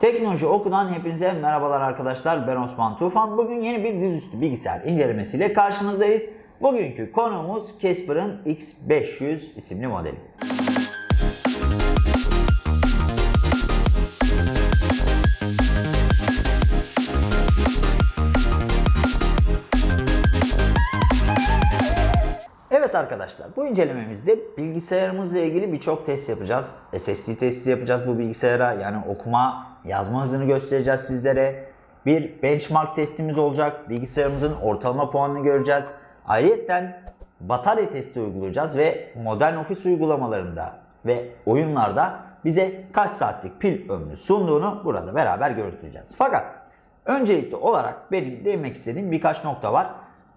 Teknoloji Oku'dan hepinize merhabalar arkadaşlar. Ben Osman Tufan. Bugün yeni bir dizüstü bilgisayar incelemesiyle karşınızdayız. Bugünkü konuğumuz Casper'ın X500 isimli modeli. Arkadaşlar bu incelememizde bilgisayarımızla ilgili birçok test yapacağız. SSD testi yapacağız bu bilgisayara yani okuma yazma hızını göstereceğiz sizlere. Bir benchmark testimiz olacak. Bilgisayarımızın ortalama puanını göreceğiz. Ayrıca batarya testi uygulayacağız ve modern ofis uygulamalarında ve oyunlarda bize kaç saatlik pil ömrü sunduğunu burada beraber görüntüleyeceğiz. Fakat öncelikli olarak benim değinmek istediğim birkaç nokta var.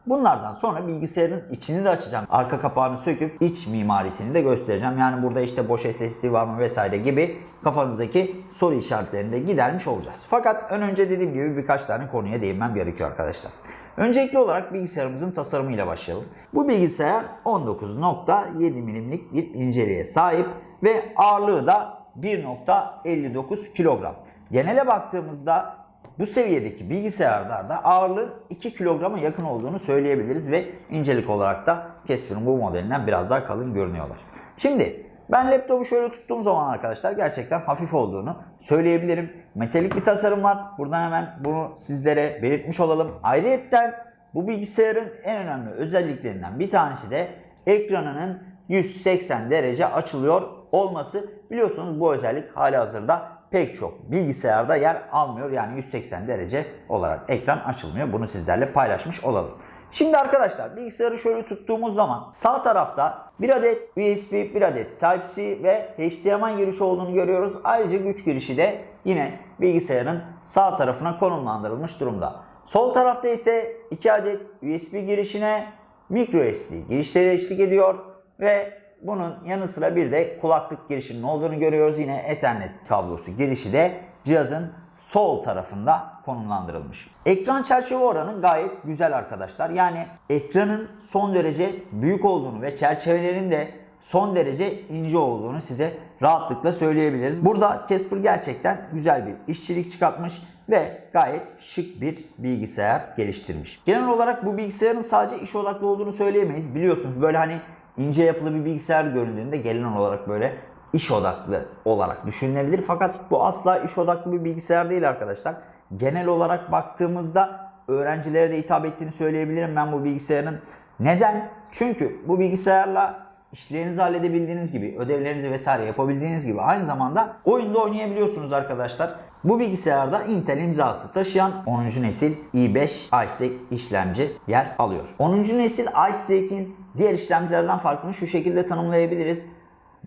Bunlardan sonra bilgisayarın içini de açacağım. Arka kapağını söküp iç mimarisini de göstereceğim. Yani burada işte boş SSD var mı vesaire gibi kafanızdaki soru işaretlerini de gidermiş olacağız. Fakat ön önce dediğim gibi birkaç tane konuya değinmem gerekiyor arkadaşlar. Öncelikli olarak bilgisayarımızın tasarımıyla başlayalım. Bu bilgisayar 19.7 milimlik bir inceliğe sahip ve ağırlığı da 1.59 kilogram. Genele baktığımızda bu seviyedeki bilgisayarlarda ağırlığın 2 kilograma yakın olduğunu söyleyebiliriz ve incelik olarak da Casper'ın bu modelinden biraz daha kalın görünüyorlar. Şimdi ben laptopu şöyle tuttuğum zaman arkadaşlar gerçekten hafif olduğunu söyleyebilirim. Metalik bir tasarım var. Buradan hemen bunu sizlere belirtmiş olalım. Ayrıca bu bilgisayarın en önemli özelliklerinden bir tanesi de ekranının 180 derece açılıyor olması. Biliyorsunuz bu özellik hali hazırda pek çok bilgisayarda yer almıyor. Yani 180 derece olarak ekran açılmıyor. Bunu sizlerle paylaşmış olalım. Şimdi arkadaşlar bilgisayarı şöyle tuttuğumuz zaman sağ tarafta bir adet USB, bir adet Type-C ve HDMI girişi olduğunu görüyoruz. Ayrıca güç girişi de yine bilgisayarın sağ tarafına konumlandırılmış durumda. Sol tarafta ise 2 adet USB girişine microSD girişleri eşlik ediyor ve bunun yanı sıra bir de kulaklık girişinin olduğunu görüyoruz. Yine Ethernet kablosu girişi de cihazın sol tarafında konumlandırılmış. Ekran çerçeve oranı gayet güzel arkadaşlar. Yani ekranın son derece büyük olduğunu ve çerçevelerin de son derece ince olduğunu size rahatlıkla söyleyebiliriz. Burada Casper gerçekten güzel bir işçilik çıkartmış ve gayet şık bir bilgisayar geliştirmiş. Genel olarak bu bilgisayarın sadece iş odaklı olduğunu söyleyemeyiz. Biliyorsunuz böyle hani ince yapılı bir bilgisayar göründüğünde genel olarak böyle iş odaklı olarak düşünülebilir. Fakat bu asla iş odaklı bir bilgisayar değil arkadaşlar. Genel olarak baktığımızda öğrencilere de hitap ettiğini söyleyebilirim ben bu bilgisayarın. Neden? Çünkü bu bilgisayarla işlerinizi halledebildiğiniz gibi, ödevlerinizi vesaire yapabildiğiniz gibi aynı zamanda oyunda oynayabiliyorsunuz arkadaşlar. Bu bilgisayarda Intel imzası taşıyan 10. nesil i5 iStack işlemci yer alıyor. 10. nesil iStack'in diğer işlemcilerden farkını şu şekilde tanımlayabiliriz.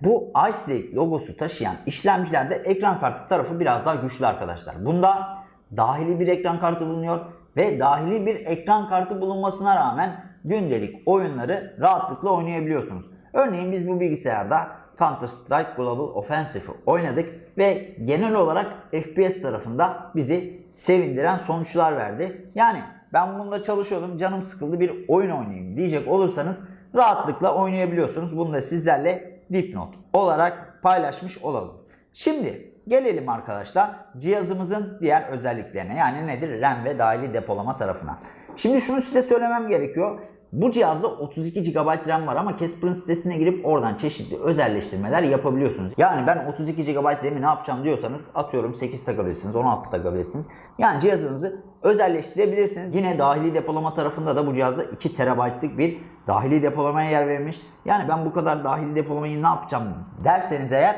Bu iStack logosu taşıyan işlemcilerde ekran kartı tarafı biraz daha güçlü arkadaşlar. Bunda dahili bir ekran kartı bulunuyor ve dahili bir ekran kartı bulunmasına rağmen gündelik oyunları rahatlıkla oynayabiliyorsunuz. Örneğin biz bu bilgisayarda Counter Strike Global Offensive'ı oynadık ve genel olarak FPS tarafında bizi sevindiren sonuçlar verdi. Yani ben bunda çalışıyordum canım sıkıldı bir oyun oynayayım diyecek olursanız rahatlıkla oynayabiliyorsunuz. Bunu da sizlerle dipnot olarak paylaşmış olalım. Şimdi gelelim arkadaşlar cihazımızın diğer özelliklerine yani nedir RAM ve dahili depolama tarafına. Şimdi şunu size söylemem gerekiyor. Bu cihazda 32 GB RAM var ama Casper'ın sitesine girip oradan çeşitli özelleştirmeler yapabiliyorsunuz. Yani ben 32 GB RAM'i ne yapacağım diyorsanız atıyorum 8 takabilirsiniz, 16 takabilirsiniz. Yani cihazınızı özelleştirebilirsiniz. Yine dahili depolama tarafında da bu cihazda 2 TB'lık bir dahili depolamaya yer verilmiş. Yani ben bu kadar dahili depolamayı ne yapacağım derseniz eğer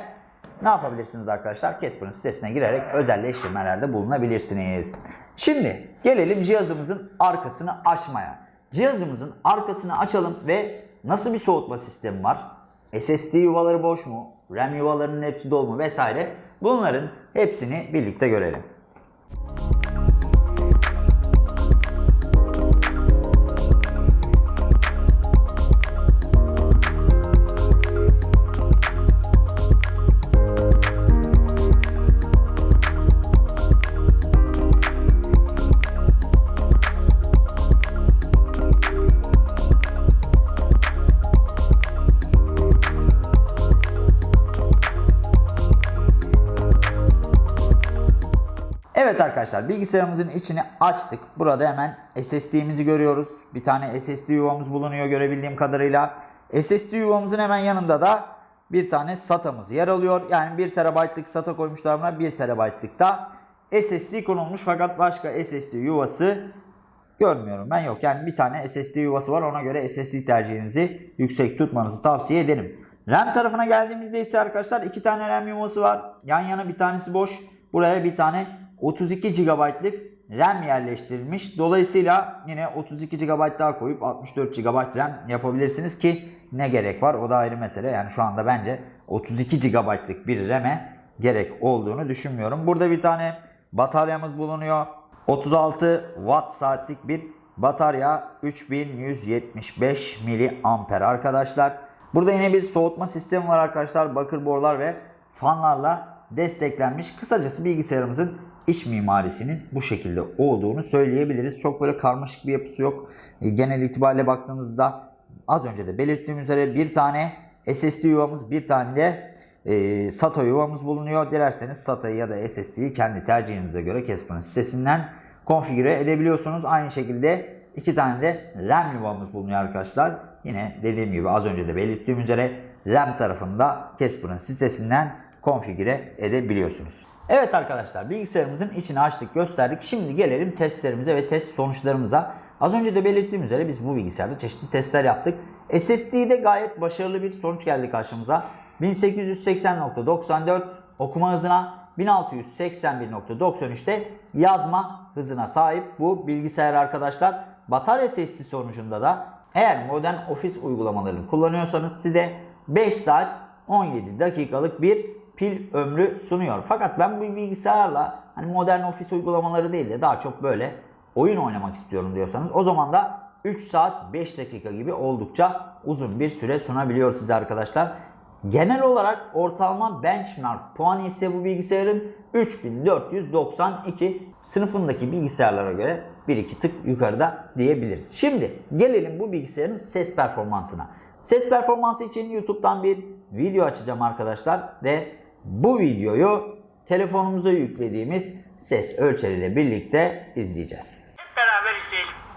ne yapabilirsiniz arkadaşlar? Casper'ın sitesine girerek özelleştirmelerde bulunabilirsiniz. Şimdi gelelim cihazımızın arkasını açmaya. Cihazımızın arkasını açalım ve nasıl bir soğutma sistemi var? SSD yuvaları boş mu? RAM yuvalarının hepsi dolu mu vesaire. Bunların hepsini birlikte görelim. Evet arkadaşlar bilgisayarımızın içini açtık. Burada hemen SSD'mizi görüyoruz. Bir tane SSD yuvamız bulunuyor görebildiğim kadarıyla. SSD yuvamızın hemen yanında da bir tane SATA'mız yer alıyor. Yani 1 TB'lık SATA koymuşlar buna 1 TB'lık da SSD konulmuş fakat başka SSD yuvası görmüyorum ben yok. Yani bir tane SSD yuvası var ona göre SSD tercihinizi yüksek tutmanızı tavsiye ederim. RAM tarafına geldiğimizde ise arkadaşlar iki tane RAM yuvası var. Yan yana bir tanesi boş. Buraya bir tane 32 GB'lık RAM yerleştirilmiş. Dolayısıyla yine 32 GB daha koyup 64 GB RAM yapabilirsiniz ki ne gerek var o da ayrı mesele. Yani şu anda bence 32 GB'lık bir RAM'e gerek olduğunu düşünmüyorum. Burada bir tane bataryamız bulunuyor. 36 watt saatlik bir batarya 3175 miliamper arkadaşlar. Burada yine bir soğutma sistemi var arkadaşlar. Bakır borular ve fanlarla desteklenmiş. Kısacası bilgisayarımızın iç mimarisinin bu şekilde olduğunu söyleyebiliriz. Çok böyle karmaşık bir yapısı yok. E, Genel itibariyle baktığımızda az önce de belirttiğim üzere bir tane SSD yuvamız bir tane de e, SATA yuvamız bulunuyor. Dilerseniz SATA'yı ya da SSD'yi kendi tercihinize göre Casper'ın sitesinden konfigüre edebiliyorsunuz. Aynı şekilde iki tane de RAM yuvamız bulunuyor arkadaşlar. Yine dediğim gibi az önce de belirttiğim üzere RAM tarafında Casper'ın sitesinden konfigüre edebiliyorsunuz. Evet arkadaşlar bilgisayarımızın içini açtık gösterdik. Şimdi gelelim testlerimize ve test sonuçlarımıza. Az önce de belirttiğim üzere biz bu bilgisayarda çeşitli testler yaptık. SSD'de gayet başarılı bir sonuç geldi karşımıza. 1880.94 okuma hızına 1681.93'te yazma hızına sahip bu bilgisayar arkadaşlar. Batarya testi sonucunda da eğer modern ofis uygulamalarını kullanıyorsanız size 5 saat 17 dakikalık bir pil ömrü sunuyor. Fakat ben bu bilgisayarla hani modern ofis uygulamaları değil de daha çok böyle oyun oynamak istiyorum diyorsanız o zaman da 3 saat 5 dakika gibi oldukça uzun bir süre sunabiliyor size arkadaşlar. Genel olarak ortalama benchmark puanı ise bu bilgisayarın 3492 sınıfındaki bilgisayarlara göre 1-2 tık yukarıda diyebiliriz. Şimdi gelelim bu bilgisayarın ses performansına. Ses performansı için YouTube'dan bir video açacağım arkadaşlar ve bu videoyu telefonumuza yüklediğimiz ses ölçeriyle birlikte izleyeceğiz. Hep beraber izleyelim.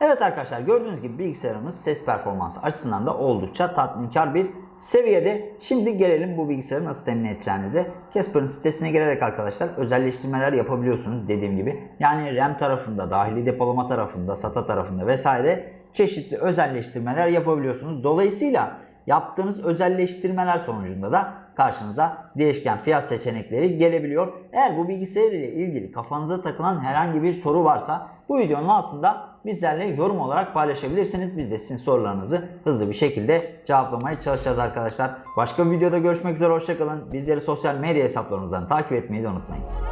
Evet arkadaşlar gördüğünüz gibi bilgisayarımız ses performansı açısından da oldukça tatminkar bir seviyede. Şimdi gelelim bu bilgisayarı nasıl temin edeceğinize. Casper'ın sitesine girerek arkadaşlar özelleştirmeler yapabiliyorsunuz dediğim gibi. Yani RAM tarafında, dahili depolama tarafında, SATA tarafında vesaire çeşitli özelleştirmeler yapabiliyorsunuz. Dolayısıyla yaptığınız özelleştirmeler sonucunda da karşınıza değişken fiyat seçenekleri gelebiliyor. Eğer bu bilgisayar ile ilgili kafanıza takılan herhangi bir soru varsa bu videonun altında bizlerle yorum olarak paylaşabilirsiniz. Biz de sizin sorularınızı hızlı bir şekilde cevaplamaya çalışacağız arkadaşlar. Başka bir videoda görüşmek üzere hoşçakalın. Bizleri sosyal medya hesaplarımızdan takip etmeyi de unutmayın.